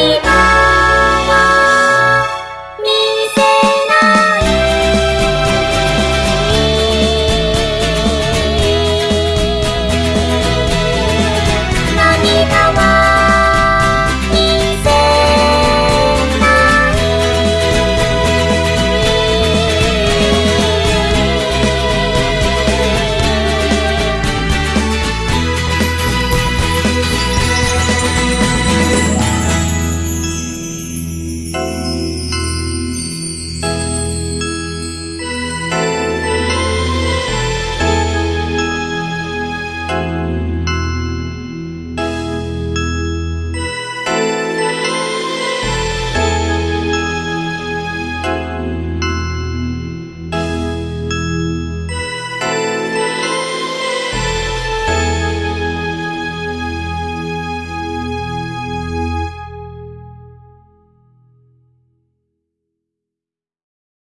に